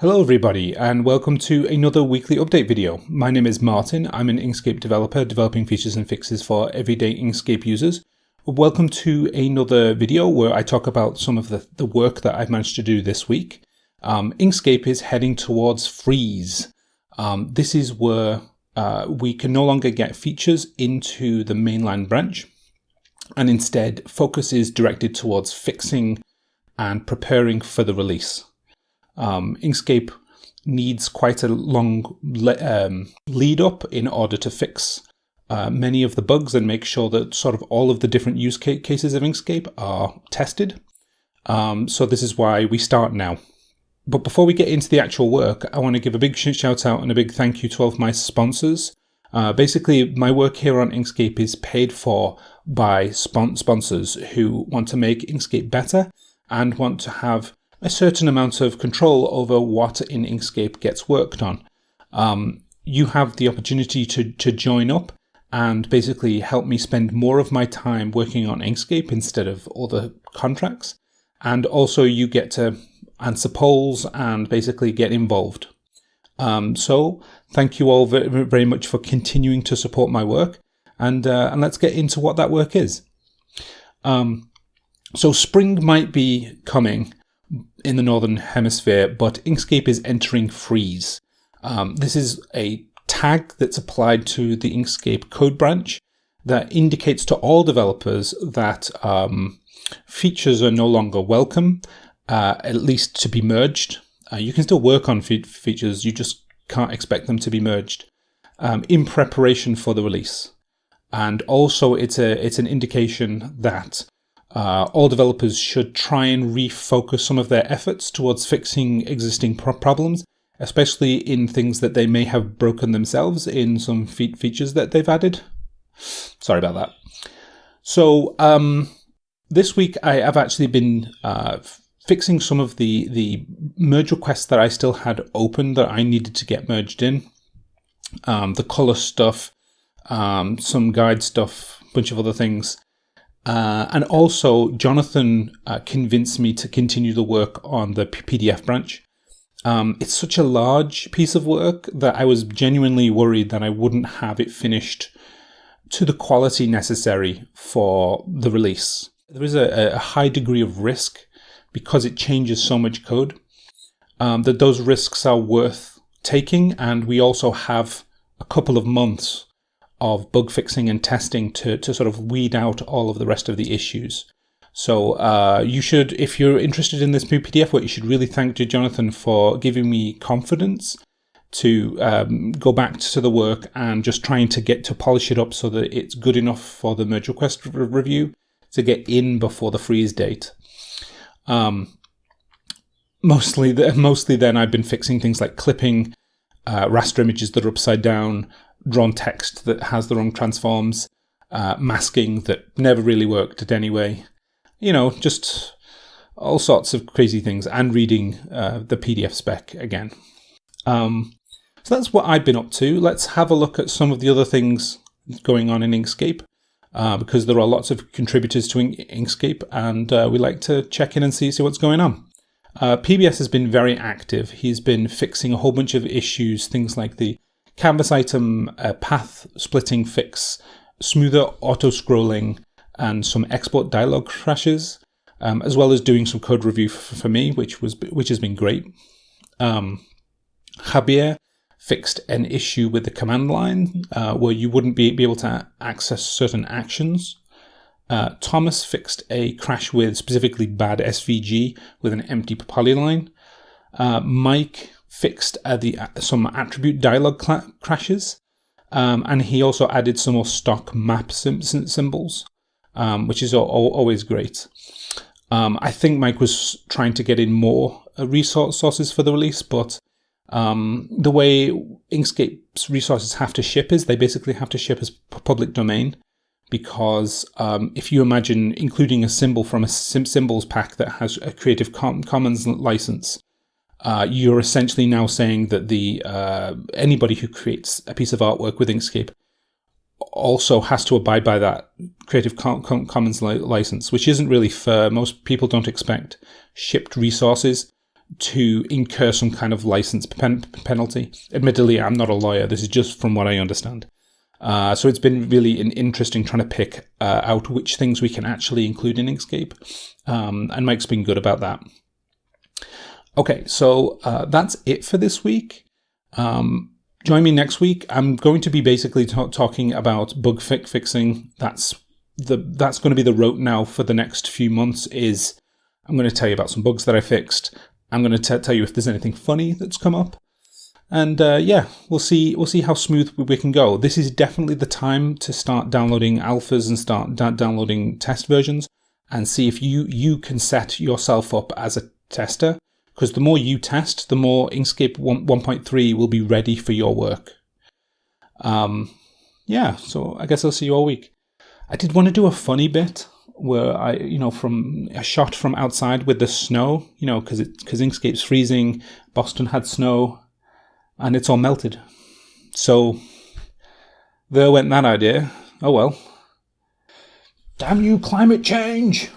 Hello everybody and welcome to another weekly update video. My name is Martin, I'm an Inkscape developer developing features and fixes for everyday Inkscape users. Welcome to another video where I talk about some of the, the work that I've managed to do this week. Um, Inkscape is heading towards freeze. Um, this is where uh, we can no longer get features into the mainline branch and instead focus is directed towards fixing and preparing for the release um, Inkscape needs quite a long le um, lead up in order to fix uh, many of the bugs and make sure that sort of all of the different use ca cases of Inkscape are tested. Um, so this is why we start now. But before we get into the actual work, I want to give a big shout out and a big thank you to all of my sponsors. Uh, basically, my work here on Inkscape is paid for by spon sponsors who want to make Inkscape better and want to have a certain amount of control over what in Inkscape gets worked on. Um, you have the opportunity to, to join up and basically help me spend more of my time working on Inkscape instead of other contracts. And also you get to answer polls and basically get involved. Um, so thank you all very, very much for continuing to support my work. And, uh, and let's get into what that work is. Um, so spring might be coming in the Northern Hemisphere, but Inkscape is entering freeze. Um, this is a tag that's applied to the Inkscape code branch that indicates to all developers that um, features are no longer welcome, uh, at least to be merged. Uh, you can still work on fe features, you just can't expect them to be merged um, in preparation for the release. And also it's a it's an indication that uh, all developers should try and refocus some of their efforts towards fixing existing pro problems, especially in things that they may have broken themselves in some fe features that they've added. Sorry about that. So um, this week I have actually been uh, fixing some of the, the merge requests that I still had open that I needed to get merged in. Um, the color stuff, um, some guide stuff, bunch of other things. Uh, and also, Jonathan uh, convinced me to continue the work on the PDF branch. Um, it's such a large piece of work that I was genuinely worried that I wouldn't have it finished to the quality necessary for the release. There is a, a high degree of risk because it changes so much code um, that those risks are worth taking. And we also have a couple of months of bug fixing and testing to, to sort of weed out all of the rest of the issues. So uh, you should, if you're interested in this new PDF work, you should really thank Jonathan for giving me confidence to um, go back to the work and just trying to get to polish it up so that it's good enough for the merge request re review to get in before the freeze date. Um, mostly, mostly then I've been fixing things like clipping uh, raster images that are upside down, drawn text that has the wrong transforms, uh, masking that never really worked anyway. You know, just all sorts of crazy things, and reading uh, the PDF spec again. Um, so that's what I've been up to. Let's have a look at some of the other things going on in Inkscape. Uh, because there are lots of contributors to Inkscape, and uh, we like to check in and see, see what's going on. Uh, PBS has been very active. He's been fixing a whole bunch of issues, things like the canvas item uh, path splitting fix, smoother auto scrolling, and some export dialog crashes, um, as well as doing some code review for me, which was which has been great. Um, Javier fixed an issue with the command line uh, where you wouldn't be, be able to access certain actions. Uh, Thomas fixed a crash with specifically bad SVG with an empty polyline. Uh, Mike fixed uh, the uh, some attribute dialog crashes, um, and he also added some more stock map symbols, um, which is always great. Um, I think Mike was trying to get in more uh, resource sources for the release, but um, the way Inkscape's resources have to ship is they basically have to ship as public domain because um, if you imagine including a symbol from a symbols pack that has a Creative Commons license, uh, you're essentially now saying that the uh, anybody who creates a piece of artwork with Inkscape also has to abide by that Creative Commons li license, which isn't really fair. Most people don't expect shipped resources to incur some kind of license pen- penalty. Admittedly, I'm not a lawyer. This is just from what I understand. Uh, so it's been really an interesting trying to pick uh, out which things we can actually include in Inkscape. Um, and Mike's been good about that. Okay, so uh, that's it for this week. Um, join me next week. I'm going to be basically talking about bug fix fixing. That's the that's going to be the route now for the next few months. Is I'm going to tell you about some bugs that I fixed. I'm going to tell you if there's anything funny that's come up, and uh, yeah, we'll see we'll see how smooth we can go. This is definitely the time to start downloading alphas and start downloading test versions and see if you you can set yourself up as a tester because the more you test, the more Inkscape 1, 1.3 will be ready for your work. Um, yeah, so I guess I'll see you all week. I did want to do a funny bit where I, you know, from a shot from outside with the snow, you know, because because Inkscape's freezing. Boston had snow, and it's all melted. So there went that idea. Oh well. Damn you, climate change!